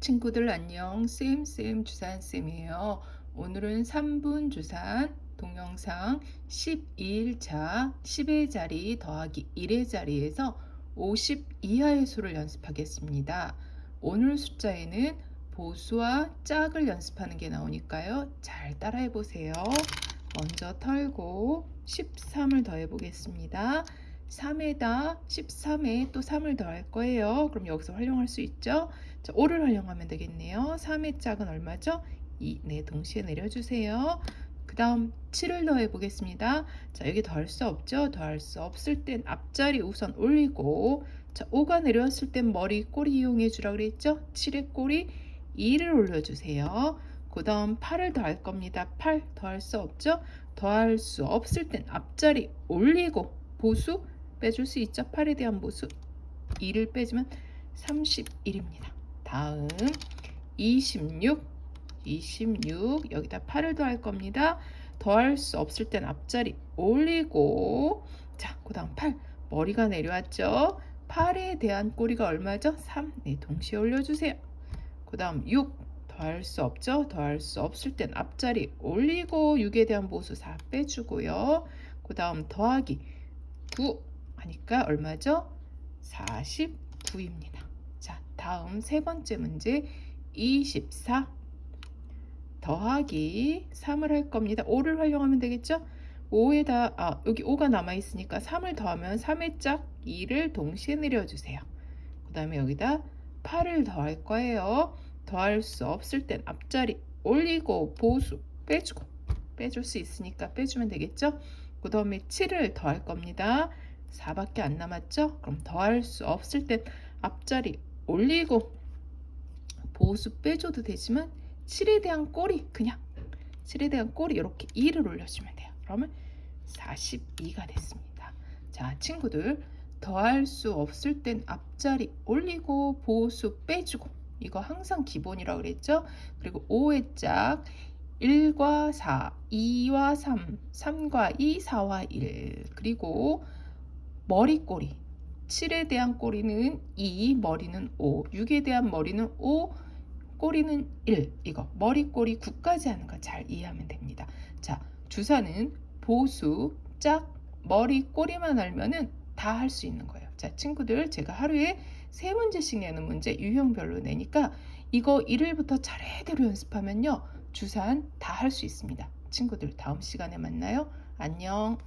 친구들 안녕. 쌤쌤 주산쌤이에요. 오늘은 3분 주산 동영상 12일차 10의 자리 더하기 1의 자리에서 50 이하의 수를 연습하겠습니다. 오늘 숫자에는 보수와 짝을 연습하는 게 나오니까요. 잘 따라해 보세요. 먼저 털고 13을 더해 보겠습니다 3에다 13에 또 3을 더할 거예요. 그럼 여기서 활용할 수 있죠? 자, 5를 활용하면 되겠네요. 3의 짝은 얼마죠? 2. 네, 동시에 내려주세요. 그 다음 7을 더해 보겠습니다. 자, 여기 더할 수 없죠? 더할 수 없을 땐 앞자리 우선 올리고 자, 5가 내려왔을 땐 머리 꼬리 이용해 주라 그랬죠? 7의 꼬리 2를 올려주세요. 그 다음 8을 더할 겁니다. 8 더할 수 없죠? 더할 수 없을 땐 앞자리 올리고 보수 빼줄 수 있죠. 8에 대한 보수 2를 빼주면 31입니다. 다음 26 26 여기다 8을 더할 겁니다. 더할 수 없을 땐 앞자리 올리고 자, 그 다음 8 머리가 내려왔죠. 8에 대한 꼬리가 얼마죠? 3 네, 동시에 올려주세요. 그 다음 6 더할 수 없죠. 더할 수 없을 땐 앞자리 올리고 6에 대한 보수 4 빼주고요. 그 다음 더하기 9 하니까 얼마죠? 49입니다. 자, 다음 세 번째 문제 24 더하기 3을 할 겁니다. 5를 활용하면 되겠죠? 5에다 아, 여기 5가 남아 있으니까 3을 더하면 3의 짝 2를 동시에 내려주세요. 그 다음에 여기다 8을 더할 거예요. 더할 수 없을 땐 앞자리 올리고 보수 빼주고 빼줄 수 있으니까 빼주면 되겠죠? 그 다음에 7을 더할 겁니다. 4밖에 안 남았죠? 그럼 더할 수 없을 땐 앞자리 올리고 보수 빼줘도 되지만 7에 대한 꼬리 그냥 7에 대한 꼬리 이렇게 2를 올려주면 돼요. 그러면 42가 됐습니다. 자 친구들 더할 수 없을 땐 앞자리 올리고 보수 빼주고 이거 항상 기본이라고 그랬죠? 그리고 5의 짝 1과 4, 2와 3, 3과 2, 4와 1 그리고 머리꼬리 7에 대한 꼬리는 2, 머리는 5 6에 대한 머리는 5, 꼬리는 1 이거 머리꼬리 9까지 하는 거 잘 이해하면 됩니다 자 주사는 보수, 짝, 머리, 꼬리만 알면은 다 할 수 있는 거예요 자 친구들 제가 하루에 세 문제씩 내는 문제 유형별로 내니까 이거 1일부터 차례대로 연습하면요 주산 다 할 수 있습니다. 친구들 다음 시간에 만나요. 안녕.